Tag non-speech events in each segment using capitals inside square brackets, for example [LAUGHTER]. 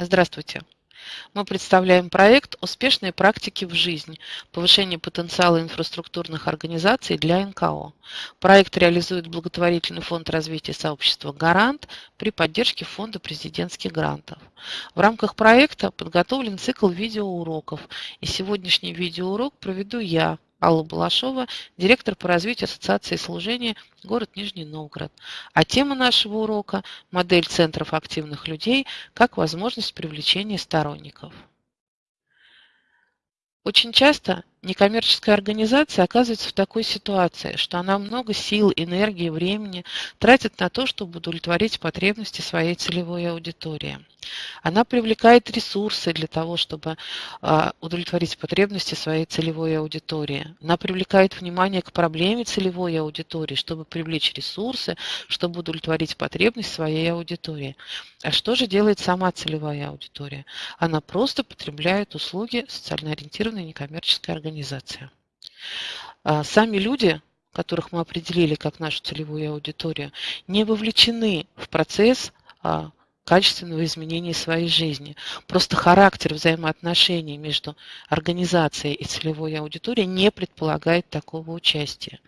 Здравствуйте! Мы представляем проект «Успешные практики в жизнь. Повышение потенциала инфраструктурных организаций для НКО». Проект реализует благотворительный фонд развития сообщества «Гарант» при поддержке фонда президентских грантов. В рамках проекта подготовлен цикл видеоуроков, и сегодняшний видеоурок проведу я, Алла Балашова, директор по развитию Ассоциации служения город Нижний Новгород. А тема нашего урока – модель центров активных людей как возможность привлечения сторонников. Очень часто некоммерческая организация оказывается в такой ситуации, что она много сил, энергии, времени тратит на то, чтобы удовлетворить потребности своей целевой аудитории. Она привлекает ресурсы для того, чтобы а, удовлетворить потребности своей целевой аудитории. Она привлекает внимание к проблеме целевой аудитории, чтобы привлечь ресурсы, чтобы удовлетворить потребность своей аудитории. А что же делает сама целевая аудитория? Она просто потребляет услуги социально ориентированной некоммерческой организации организация. А сами люди, которых мы определили как нашу целевую аудиторию, не вовлечены в процесс а, качественного изменения своей жизни. Просто характер взаимоотношений между организацией и целевой аудиторией не предполагает такого участия.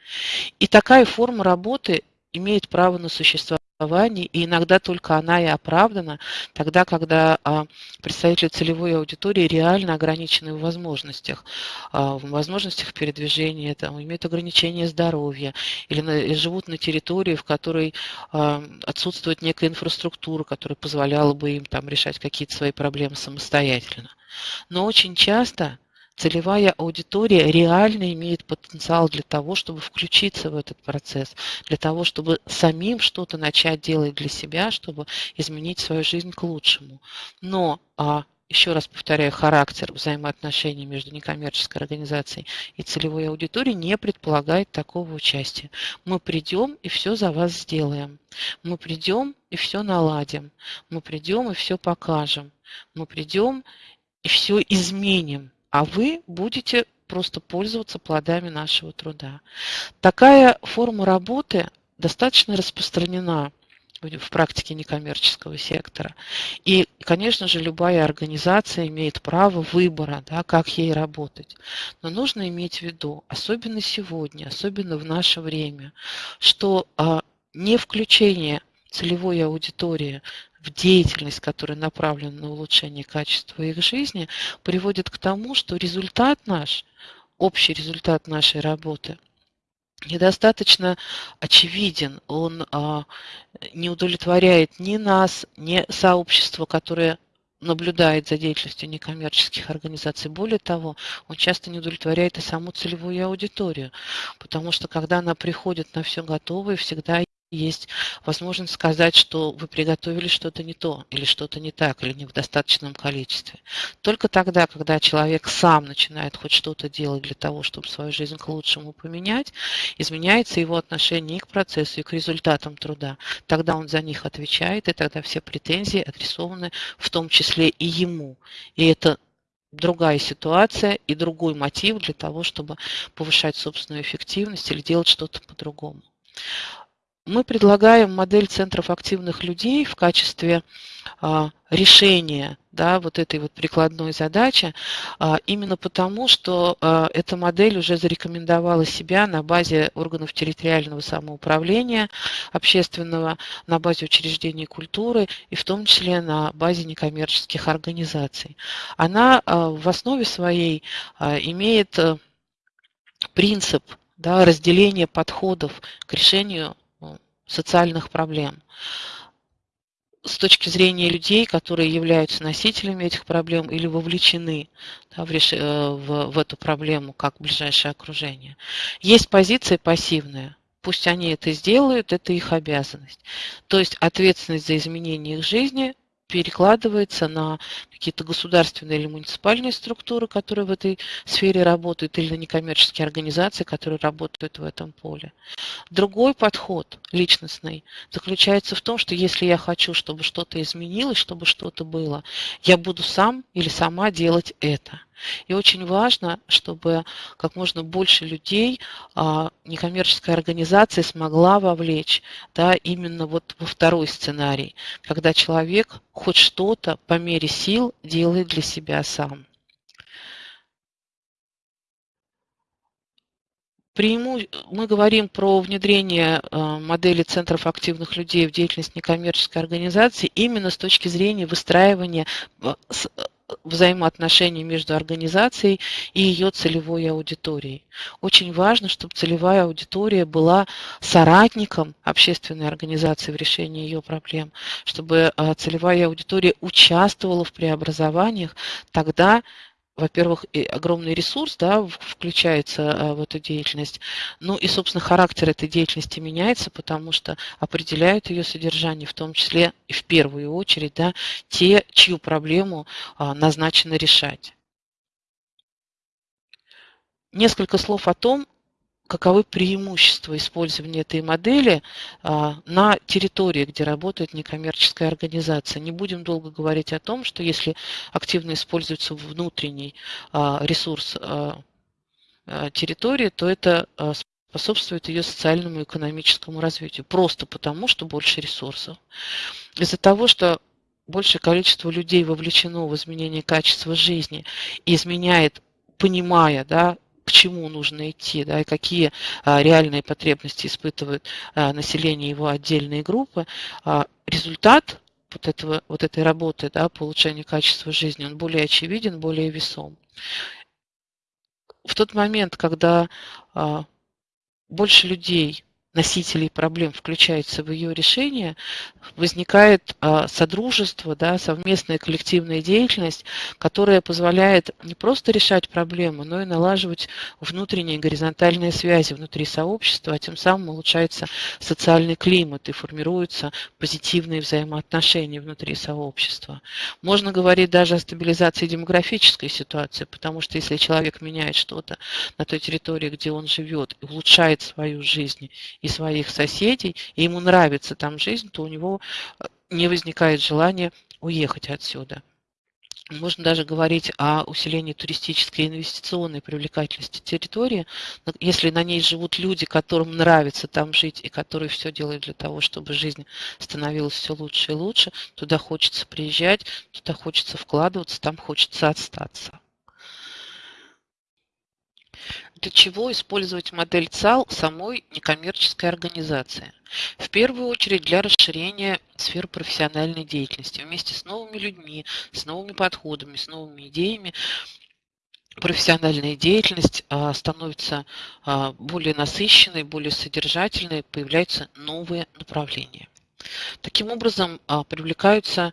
И такая форма работы имеет право на существование и иногда только она и оправдана тогда, когда а, представители целевой аудитории реально ограничены в возможностях, а, в возможностях передвижения, там, имеют ограничения здоровья или, на, или живут на территории, в которой а, отсутствует некая инфраструктура, которая позволяла бы им там решать какие-то свои проблемы самостоятельно. Но очень часто целевая аудитория реально имеет потенциал для того, чтобы включиться в этот процесс, для того, чтобы самим что-то начать делать для себя, чтобы изменить свою жизнь к лучшему. Но а, еще раз повторяю, характер взаимоотношений между некоммерческой организацией и целевой аудиторией не предполагает такого участия. Мы придем и все за вас сделаем. Мы придем и все наладим. Мы придем и все покажем. Мы придем и все изменим а вы будете просто пользоваться плодами нашего труда. Такая форма работы достаточно распространена в практике некоммерческого сектора. И, конечно же, любая организация имеет право выбора, да, как ей работать. Но нужно иметь в виду, особенно сегодня, особенно в наше время, что а, не включение целевой аудитории в деятельность, которая направлена на улучшение качества их жизни, приводит к тому, что результат наш, общий результат нашей работы, недостаточно очевиден. Он а, не удовлетворяет ни нас, ни сообщество, которое наблюдает за деятельностью некоммерческих организаций. Более того, он часто не удовлетворяет и саму целевую аудиторию, потому что когда она приходит на все готовое, всегда есть возможность сказать, что вы приготовили что-то не то, или что-то не так, или не в достаточном количестве. Только тогда, когда человек сам начинает хоть что-то делать для того, чтобы свою жизнь к лучшему поменять, изменяется его отношение и к процессу, и к результатам труда. Тогда он за них отвечает, и тогда все претензии адресованы в том числе и ему. И это другая ситуация и другой мотив для того, чтобы повышать собственную эффективность или делать что-то по-другому мы предлагаем модель центров активных людей в качестве а, решения да, вот этой вот прикладной задачи, а, именно потому, что а, эта модель уже зарекомендовала себя на базе органов территориального самоуправления общественного, на базе учреждений культуры и в том числе на базе некоммерческих организаций. Она в основе своей имеет э, принцип да, разделения подходов к решению социальных проблем. С точки зрения людей, которые являются носителями этих проблем или вовлечены да, в, реш... Э, в, в эту проблему как ближайшее окружение. Есть позиция пассивная. Пусть они это сделают, это их обязанность. То есть ответственность за изменение их жизни перекладывается на какие-то государственные или муниципальные структуры, которые в этой сфере работают, или на некоммерческие организации, которые работают в этом поле. Другой подход личностный заключается в том, что если я хочу, чтобы что-то изменилось, чтобы что-то было, я буду сам или сама делать это – И очень важно, чтобы как можно больше людей а, некоммерческая организация смогла вовлечь да, именно вот во второй сценарий, когда человек хоть что-то по мере сил делает для себя сам. Преиму... Мы говорим про внедрение а, модели центров активных людей в деятельность некоммерческой организации именно с точки зрения выстраивания а, взаимоотношений между организацией и ее целевой аудиторией. Очень важно, чтобы целевая аудитория была соратником общественной организации в решении ее проблем, чтобы а, целевая аудитория участвовала в преобразованиях, тогда во-первых, огромный ресурс да, включается а, в эту деятельность, ну и, собственно, характер этой деятельности меняется, потому что определяют ее содержание, в том числе и в первую очередь, да, те, чью проблему а, назначено решать. Несколько слов о том, каковы преимущества использования этой модели а, на территории, где работает некоммерческая организация. Не будем долго говорить о том, что если активно используется внутренний а, ресурс а, территории, то это способствует ее социальному и экономическому развитию, просто потому, что больше ресурсов. Из-за того, что большее количество людей вовлечено в изменение качества жизни и изменяет, понимая да, к чему нужно идти, да, и какие а, реальные потребности испытывают а, население его отдельные группы, а, результат вот, этого, вот этой работы да, по улучшению качества жизни, он более очевиден, более весом. В тот момент, когда больше людей носителей проблем включается в ее решение, возникает а, содружество, да, совместная коллективная деятельность, которая позволяет не просто решать проблемы, но и налаживать внутренние горизонтальные связи внутри сообщества, а тем самым улучшается социальный климат и формируются позитивные взаимоотношения внутри сообщества. Можно говорить даже о стабилизации демографической ситуации, потому что если человек меняет что-то на той территории, где он живет, улучшает свою жизнь и своих соседей, и ему нравится там жизнь, то у него э, не возникает желания уехать отсюда. Можно даже говорить о усилении туристической и инвестиционной привлекательности территории. Если на ней живут люди, которым нравится там жить и которые все делают для того, чтобы жизнь становилась все лучше и лучше, туда хочется приезжать, туда хочется вкладываться, там хочется остаться. Для чего использовать модель ЦАЛ самой некоммерческой организации? В первую очередь для расширения сфер профессиональной деятельности. Вместе с новыми людьми, с новыми подходами, с новыми идеями профессиональная деятельность а, становится а, более насыщенной, более содержательной, появляются новые направления. Таким образом, а, привлекаются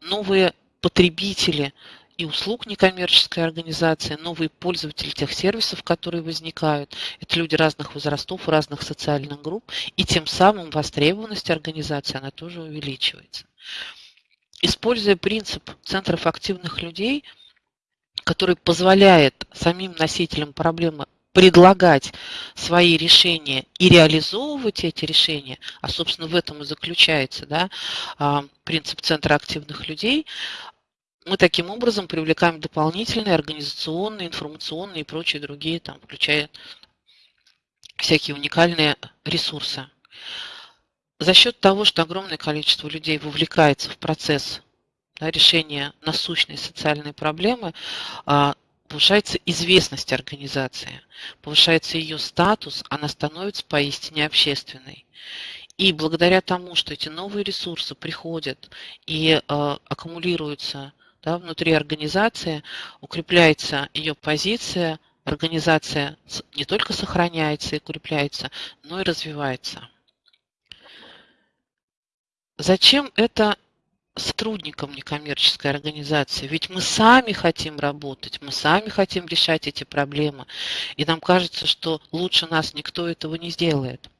новые потребители и услуг некоммерческой организации, новые пользователи тех сервисов, которые возникают. Это люди разных возрастов, разных социальных групп, и тем самым востребованность организации, она тоже увеличивается. Используя принцип центров активных людей, который позволяет самим носителям проблемы предлагать свои решения и реализовывать эти решения, а, собственно, в этом и заключается да, а, принцип центра активных людей, мы таким образом привлекаем дополнительные организационные, информационные и прочие другие, там, включая всякие уникальные ресурсы. За счет того, что огромное количество людей вовлекается в процесс да, решения насущной социальной проблемы, а, повышается известность организации, повышается ее статус, она становится поистине общественной. И благодаря тому, что эти новые ресурсы приходят и э, аккумулируются да, внутри организации, укрепляется ее позиция, организация не только сохраняется и укрепляется, но и развивается. Зачем это сотрудникам некоммерческой организации? Ведь мы сами хотим работать, мы сами хотим решать эти проблемы. И нам кажется, что лучше нас никто этого не сделает.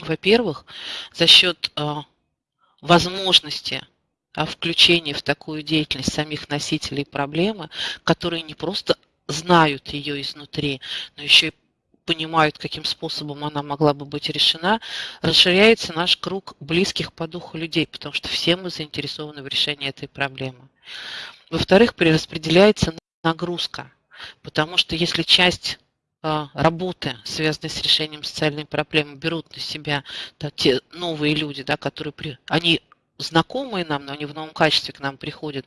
Во-первых, за счет э, возможности о включении в такую деятельность самих носителей проблемы, которые не просто знают ее изнутри, но еще и понимают, каким способом она могла бы быть решена, расширяется наш круг близких по духу людей, потому что все мы заинтересованы в решении этой проблемы. Во-вторых, перераспределяется нагрузка. Потому что если часть а, работы, связанные с решением социальной проблемы, берут на себя да, те новые люди, да, которые при, они знакомые нам, но они в новом качестве к нам приходят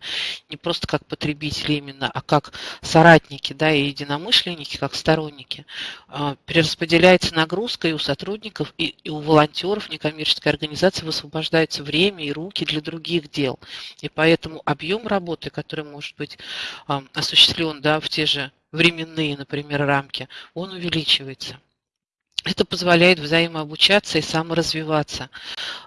не просто как потребители именно, а как соратники да, и единомышленники, как сторонники. А, перераспределяется нагрузка и у сотрудников, и, и у волонтеров некоммерческой организации высвобождается время и руки для других дел. И поэтому объем работы, который может быть осуществлен да, в те же временные, например, рамки, он увеличивается. Это позволяет взаимообучаться и саморазвиваться.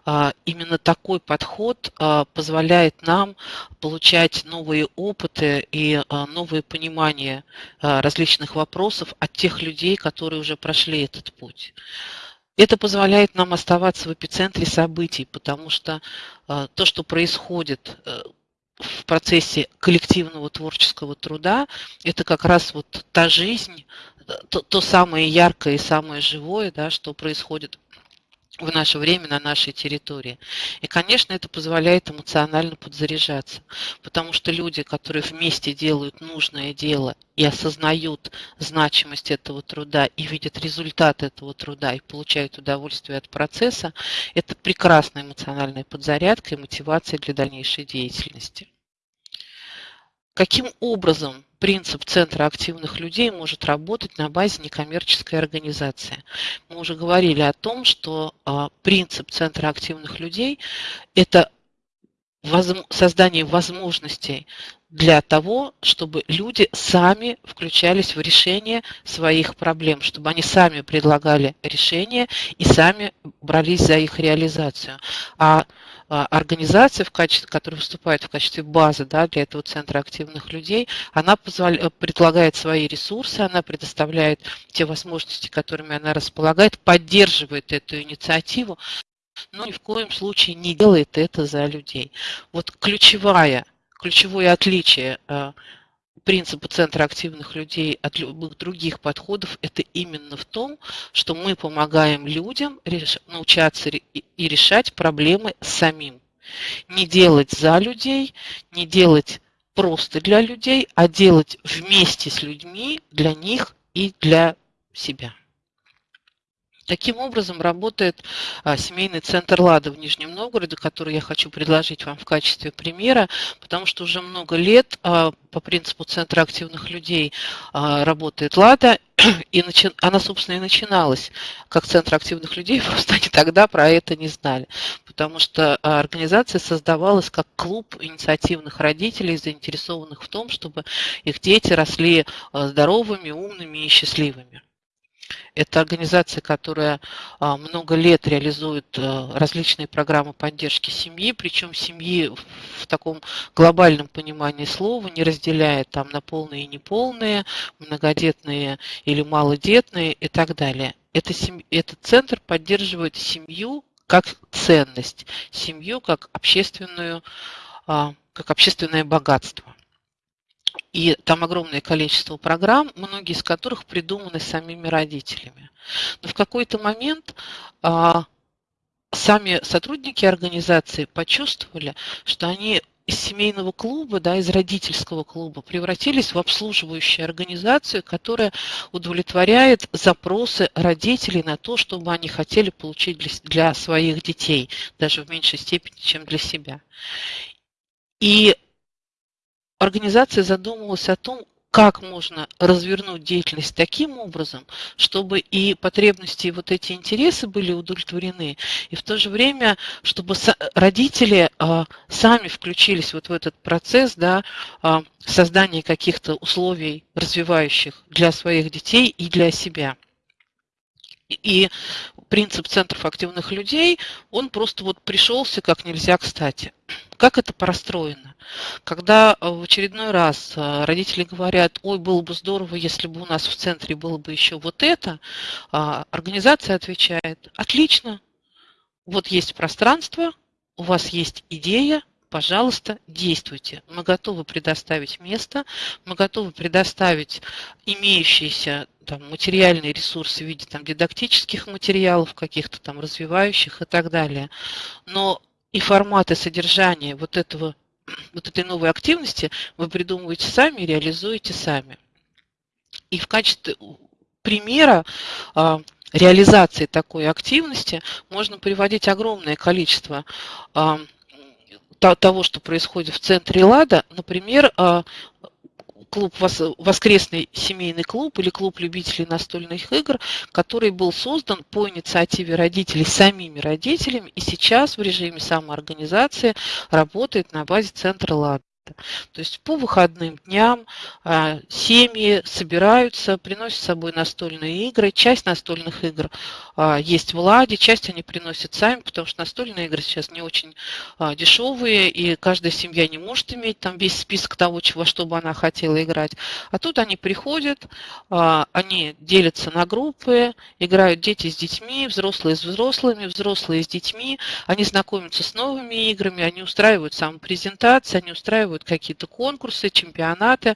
А, именно такой подход а, позволяет нам получать новые опыты и а, новые понимания различных вопросов от тех людей, которые уже прошли этот путь. Это позволяет нам оставаться в эпицентре событий, потому что то, что происходит э, в процессе коллективного творческого труда, это как раз вот та жизнь, то, то самое яркое и самое живое, да, что происходит в наше время на нашей территории. И, конечно, это позволяет эмоционально подзаряжаться, потому что люди, которые вместе делают нужное дело и осознают значимость этого труда и видят результат этого труда и получают удовольствие от процесса, это прекрасная эмоциональная подзарядка и мотивация для дальнейшей деятельности. Каким образом принцип Центра активных людей может работать на базе некоммерческой организации? Мы уже говорили о том, что а, принцип Центра активных людей – это создание возможностей для того, чтобы люди сами включались в решение своих проблем, чтобы они сами предлагали решения и сами брались за их реализацию. А организация, в качестве, которая выступает в качестве базы да, для этого центра активных людей, она позволяет, предлагает свои ресурсы, она предоставляет те возможности, которыми она располагает, поддерживает эту инициативу, но ни в коем случае не делает это за людей. Вот ключевая, ключевое отличие принципа Центра активных людей от любых других подходов, это именно в том, что мы помогаем людям научаться и решать проблемы самим. Не делать за людей, не делать просто для людей, а делать вместе с людьми, для них и для себя. Таким образом работает а, семейный центр «Лада» в Нижнем Новгороде, который я хочу предложить вам в качестве примера, потому что уже много лет а, по принципу Центра активных людей а, работает «Лада», [CLEARS THROAT] и она, собственно, и начиналась. Как Центр активных людей, [LAUGHS] просто они тогда про это не знали, потому что организация создавалась как клуб инициативных родителей, заинтересованных в том, чтобы их дети росли здоровыми, умными и счастливыми. Это организация, которая а, много лет реализует э, различные программы поддержки семьи, причем семьи в таком глобальном понимании слова не разделяет там на полные и неполные, многодетные или малодетные и так далее. Это. Этот центр поддерживает семью как ценность, семью как общественную, а, как общественное богатство. И там огромное количество программ, многие из которых придуманы самими родителями. Но в какой-то момент а, сами сотрудники организации почувствовали, что они из семейного клуба, да, из родительского клуба превратились в обслуживающую организацию, которая удовлетворяет запросы родителей на то, чтобы они хотели получить для, для своих детей, даже в меньшей степени, чем для себя. И организация задумывалась о том, как можно развернуть деятельность таким образом, чтобы и потребности, и вот эти интересы были удовлетворены, и в то же время, чтобы родители а, сами включились вот в этот процесс да, а, создания каких-то условий развивающих для своих детей и для себя. И принцип центров активных людей, он просто вот пришелся как нельзя кстати. [CLEARS THROAT] Как это простроено? Когда в очередной раз э, родители говорят, ой, было бы здорово, если бы у нас в центре было бы еще вот это, а, организация отвечает, отлично, вот есть пространство, у вас есть идея, пожалуйста, действуйте. Мы готовы предоставить место, мы готовы предоставить имеющиеся там, материальные ресурсы в виде там, дидактических материалов, каких-то там развивающих и так далее. Но и форматы содержания вот этого [CLEARS THROAT] вот этой новой активности вы придумываете сами реализуете сами. И в качестве примера а, реализации такой активности можно приводить огромное количество а, того, что происходит в центре ЛАДа. Например, а, клуб «Воскресный семейный клуб» или клуб любителей настольных игр, который был создан по инициативе родителей самими родителями и сейчас в режиме самоорганизации работает на базе центра «Лада». То есть по выходным дням а, семьи собираются, приносят с собой настольные игры. Часть настольных игр а, есть в Ладе, часть они приносят сами, потому что настольные игры сейчас не очень а, дешевые, и каждая семья не может иметь там весь список того, чего, что бы она хотела играть. А тут они приходят, они делятся на группы, играют дети с детьми, взрослые с взрослыми, взрослые с детьми, они знакомятся с новыми играми, они устраивают самопрезентации, они устраивают устраивают какие-то конкурсы, чемпионаты.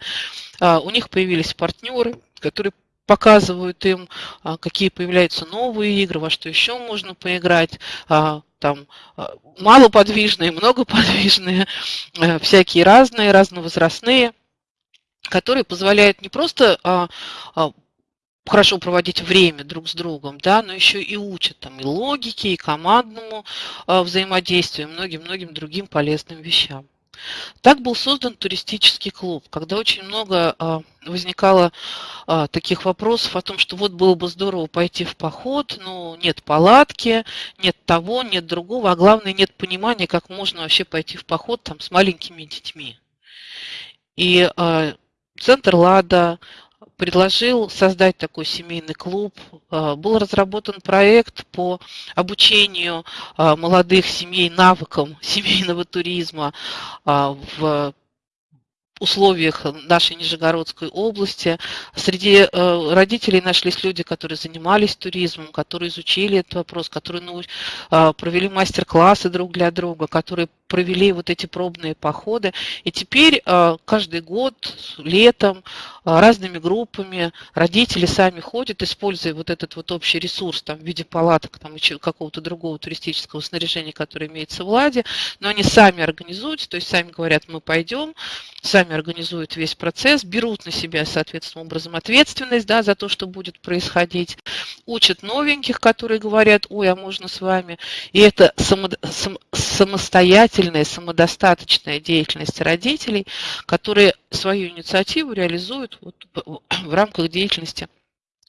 А, у них появились партнеры, которые показывают им, а, какие появляются новые игры, во что еще можно поиграть. А, там малоподвижные, многоподвижные, всякие разные, разновозрастные, которые позволяют не просто хорошо проводить время друг с другом, да, но еще и учат там и логике, и командному взаимодействию, и многим-многим другим полезным вещам. Так был создан туристический клуб, когда очень много а, возникало а, таких вопросов о том, что вот было бы здорово пойти в поход, но нет палатки, нет того, нет другого, а главное нет понимания, как можно вообще пойти в поход там с маленькими детьми. И а, Центр Лада, предложил создать такой семейный клуб. А, был разработан проект по обучению а, молодых семей навыкам [LAUGHS] семейного туризма а, в условиях нашей Нижегородской области. Среди э, родителей нашлись люди, которые занимались туризмом, которые изучили этот вопрос, которые провели мастер-классы друг для друга, которые провели вот эти пробные походы. И теперь э, каждый год летом разными группами родители сами ходят, используя вот этот вот общий ресурс там, в виде палаток там, и какого-то другого туристического снаряжения, которое имеется в Ладе, но они сами организуют, то есть сами говорят, мы пойдем, сами организуют весь процесс, берут на себя, соответственным образом, ответственность да, за то, что будет происходить, учат новеньких, которые говорят, ой, а можно с вами. И это само, сам, самостоятельная, самодостаточная деятельность родителей, которые свою инициативу реализуют вот в рамках деятельности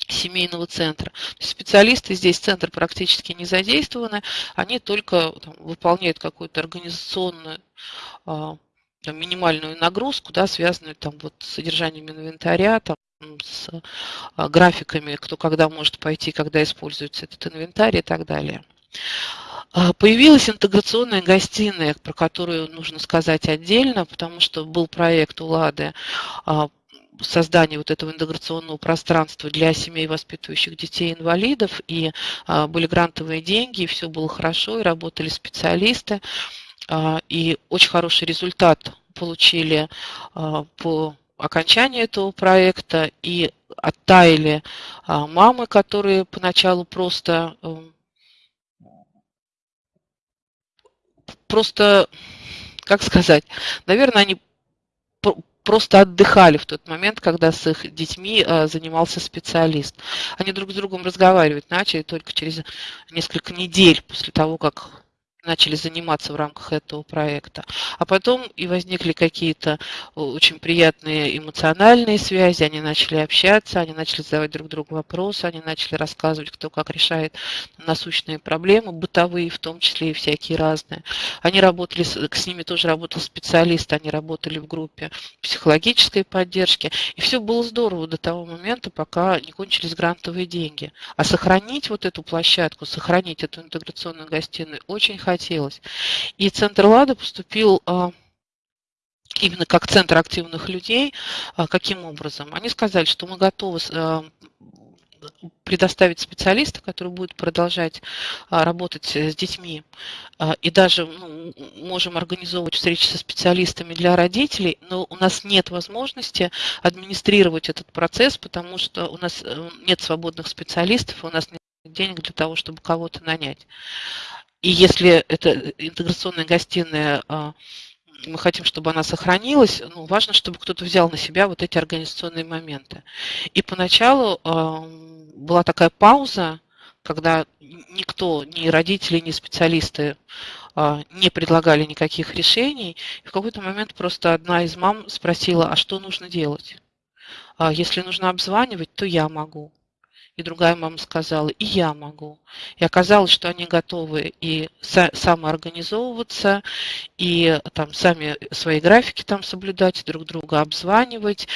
семейного центра. Специалисты здесь центр практически не задействованы, они только там, выполняют какую-то организационную а, там, минимальную нагрузку, да, связанную там, вот, с содержанием инвентаря, там, с а, графиками, кто когда может пойти, когда используется этот инвентарь и так далее. А, появилась интеграционная гостиная, про которую нужно сказать отдельно, потому что был проект у Лады а, создания вот этого интеграционного пространства для семей, воспитывающих детей-инвалидов, и а, были грантовые деньги, и все было хорошо, и работали специалисты. И очень хороший результат получили по окончании этого проекта и оттаяли мамы, которые поначалу просто просто, как сказать, наверное, они просто отдыхали в тот момент, когда с их детьми занимался специалист. Они друг с другом разговаривать начали только через несколько недель после того, как начали заниматься в рамках этого проекта. А потом и возникли какие-то э, очень приятные эмоциональные связи, они начали общаться, они начали задавать друг другу вопросы, они начали рассказывать, кто как решает насущные проблемы, бытовые в том числе и всякие разные. Они работали, с ними тоже работал специалист, они работали в группе психологической поддержки, и все было здорово до того момента, пока не кончились грантовые деньги. А сохранить вот эту площадку, сохранить эту интеграционную гостиную очень хотелось. И Центр Лада поступил а, именно как центр активных людей. А, каким образом? Они сказали, что мы готовы а, предоставить специалиста, который будет продолжать работать с детьми. И даже ну, можем организовывать встречи со специалистами для родителей, но у нас нет возможности администрировать этот процесс, потому что у нас э, нет свободных специалистов, у нас нет денег для того, чтобы кого-то нанять. И если эта интеграционная гостиная а, мы хотим, чтобы она сохранилась, ну, важно, чтобы кто-то взял на себя вот эти организационные моменты. И поначалу э, была такая пауза, когда никто, ни родители, ни специалисты э, не предлагали никаких решений. И в какой-то момент просто одна из мам спросила, а что нужно делать? А если нужно обзванивать, то я могу. И другая мама сказала, и я могу. И оказалось, что они готовы и самоорганизовываться, и там сами свои графики там соблюдать, друг друга обзванивать,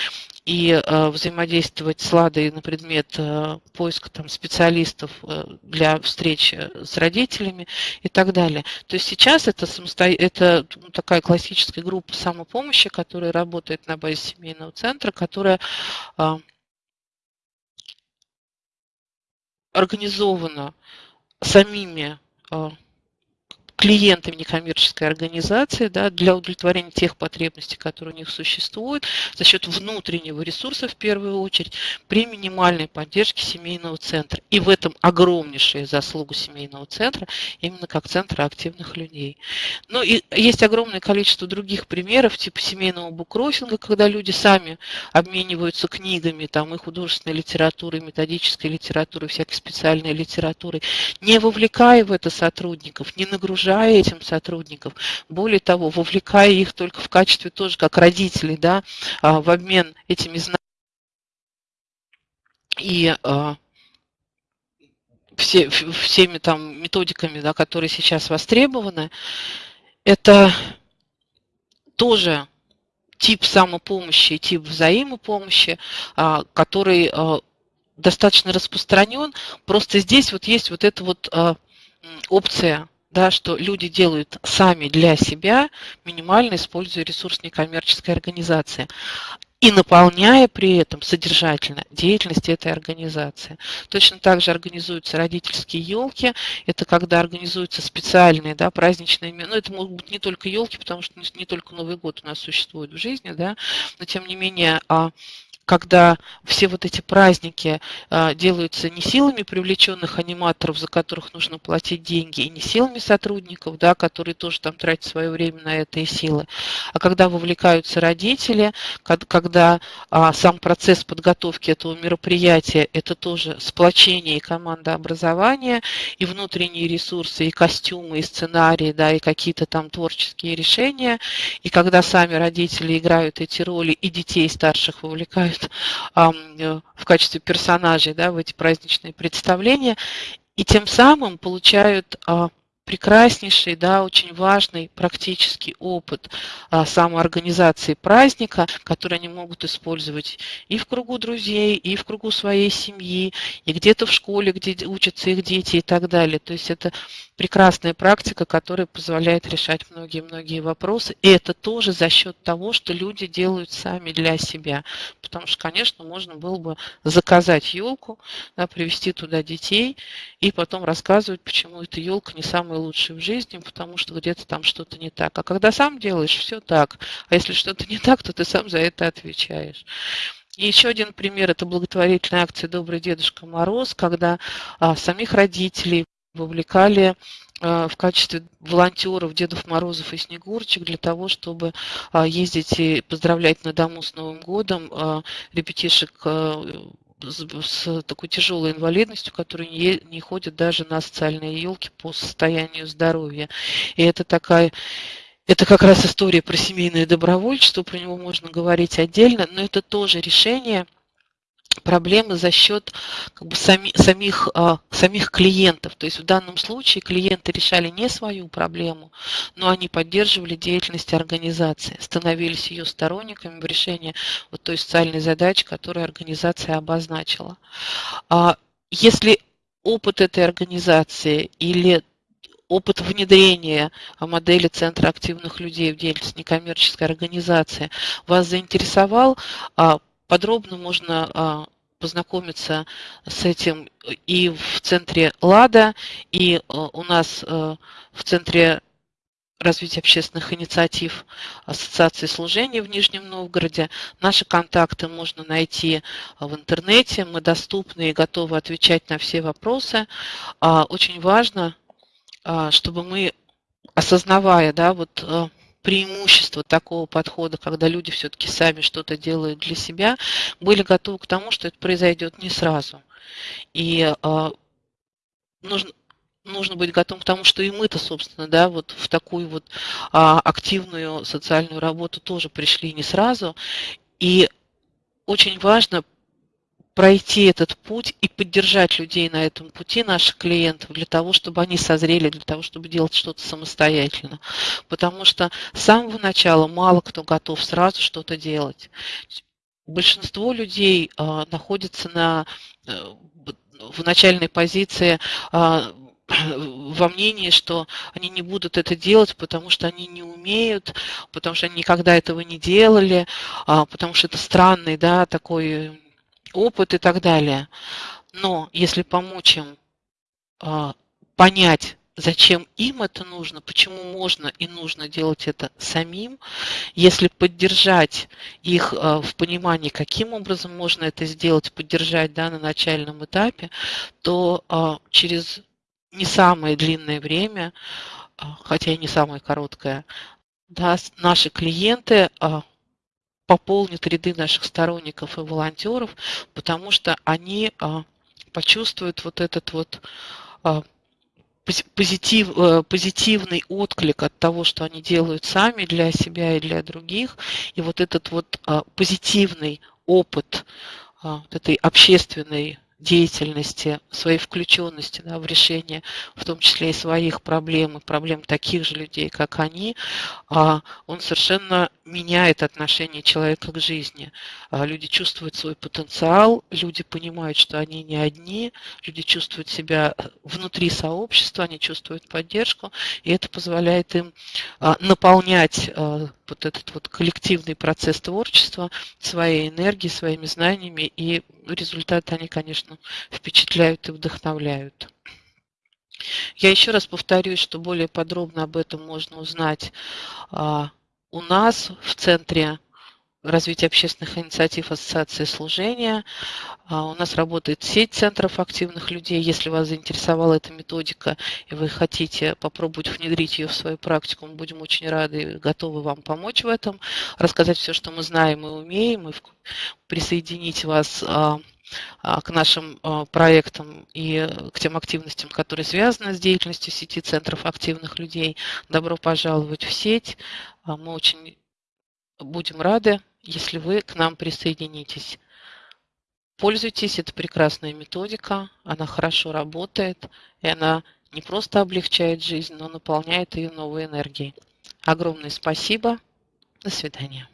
и э, взаимодействовать с Ладой на предмет э, поиска там, специалистов э, для встречи с родителями и так далее. То есть сейчас это, самосто... это ну, такая классическая группа самопомощи, которая работает на базе семейного центра, которая э, организовано самими а, клиентами некоммерческой организации да, для удовлетворения тех потребностей, которые у них существуют, за счет внутреннего ресурса в первую очередь, при минимальной поддержке семейного центра. И в этом огромнейшая заслуга семейного центра, именно как центра активных людей. Ну и есть огромное количество других примеров, типа семейного буккроссинга, когда люди сами обмениваются книгами, там и художественной литературой, и методической литературой, всякой специальной литературой, не вовлекая в это сотрудников, не нагружая нагружая этим сотрудников, более того, вовлекая их только в качестве тоже как родителей, да, а, в обмен этими знаниями и а, все, всеми там методиками, да, которые сейчас востребованы, это тоже тип самопомощи, тип взаимопомощи, а, который достаточно распространен. Просто здесь вот есть вот эта вот опция да, что люди делают сами для себя, минимально используя ресурс некоммерческой организации и наполняя при этом содержательно деятельность этой организации. Точно так же организуются родительские елки. Это когда организуются специальные да, праздничные... Ну, это могут быть не только елки, потому что не, только Новый год у нас существует в жизни, да, но тем не менее а когда все вот эти праздники а, делаются не силами привлеченных аниматоров, за которых нужно платить деньги, и не силами сотрудников, да, которые тоже там тратят свое время на это и силы, а когда вовлекаются родители, когда а, сам процесс подготовки этого мероприятия – это тоже сплочение и командообразование, и внутренние ресурсы, и костюмы, и сценарии, да, и какие-то там творческие решения, и когда сами родители играют эти роли, и детей старших вовлекают выступают э, в качестве персонажей да, в эти праздничные представления, и тем самым получают а, прекраснейший, да, очень важный практический опыт а, самоорганизации праздника, который они могут использовать и в кругу друзей, и в кругу своей семьи, и где-то в школе, где учатся их дети и так далее. То есть это прекрасная практика, которая позволяет решать многие-многие вопросы. И это тоже за счет того, что люди делают сами для себя. Потому что, конечно, можно было бы заказать елку, да, привести туда детей и потом рассказывать, почему эта елка не самая лучшая в жизни, потому что где-то там что-то не так. А когда сам делаешь, все так. А если что-то не так, то ты сам за это отвечаешь. И еще один пример – это благотворительная акция «Добрый Дедушка Мороз», когда а, самих родителей вовлекали а, в качестве волонтеров Дедов Морозов и Снегурчик для того, чтобы а, ездить и поздравлять на дому с Новым годом а, ребятишек с такой тяжелой инвалидностью, которые не, не ходят даже на социальные елки по состоянию здоровья. И это такая это как раз история про семейное добровольчество, про него можно говорить отдельно, но это тоже решение проблемы за счет как бы, сами, самих, а, самих клиентов. То есть в данном случае клиенты решали не свою проблему, но они поддерживали деятельность организации, становились ее сторонниками в решении вот той социальной задачи, которую организация обозначила. А если опыт этой организации или опыт внедрения модели Центра активных людей в деятельность некоммерческой организации вас заинтересовал, а, подробно можно а, познакомиться с этим и в центре ЛАДА, и а, у нас а, в центре развития общественных инициатив Ассоциации служения в Нижнем Новгороде. Наши контакты можно найти в интернете. Мы доступны и готовы отвечать на все вопросы. Очень важно, чтобы мы, осознавая да, вот преимущества такого подхода, когда люди все-таки сами что-то делают для себя, были готовы к тому, что это произойдет не сразу. И э, нужно, нужно быть готовым к тому, что и мы-то, собственно, да, вот в такую вот а, активную социальную работу тоже пришли не сразу. И очень важно пройти этот путь и поддержать людей на этом пути, наших клиентов, для того, чтобы они созрели, для того, чтобы делать что-то самостоятельно. Потому что с самого начала мало кто готов сразу что-то делать. Большинство людей а, находится на, э, в начальной позиции а, [CLEARS THROAT] во мнении, что они не будут это делать, потому что они не умеют, потому что они никогда этого не делали, а, потому что это странный, да, такой опыт и так далее. Но если помочь им а, понять, зачем им это нужно, почему можно и нужно делать это самим, если поддержать их а, в понимании, каким образом можно это сделать, поддержать да, на начальном этапе, то а, через не самое длинное время, хотя и не самое короткое, да, наши клиенты пополнит ряды наших сторонников и волонтеров, потому что они а, почувствуют вот этот вот а, позитив, э, позитивный отклик от того, что они делают сами для себя и для других, и вот этот вот а, позитивный опыт этой общественной деятельности, своей включенности да, в решение, в том числе и своих проблем, и проблем таких же людей, как они, а, он совершенно меняет отношение человека к жизни. А, люди чувствуют свой потенциал, люди понимают, что они не одни, люди чувствуют себя внутри сообщества, они чувствуют поддержку, и это позволяет им а, наполнять вот этот вот коллективный процесс творчества своей энергией, своими знаниями, и результаты они, конечно, впечатляют и вдохновляют. Я еще раз повторюсь, что более подробно об этом можно узнать а, у нас в Центре развития общественных инициатив Ассоциации служения. А, у нас работает сеть центров активных людей. Если вас заинтересовала эта методика и вы хотите попробовать внедрить ее в свою практику, мы будем очень рады и готовы вам помочь в этом, рассказать все, что мы знаем и умеем, и присоединить вас а, а, к нашим проектам и к тем активностям, которые связаны с деятельностью сети центров активных людей. Добро пожаловать в сеть. Мы очень будем рады если вы к нам присоединитесь. Пользуйтесь, это прекрасная методика, она хорошо работает, и она не просто облегчает жизнь, но наполняет ее новой энергией. Огромное спасибо. До свидания.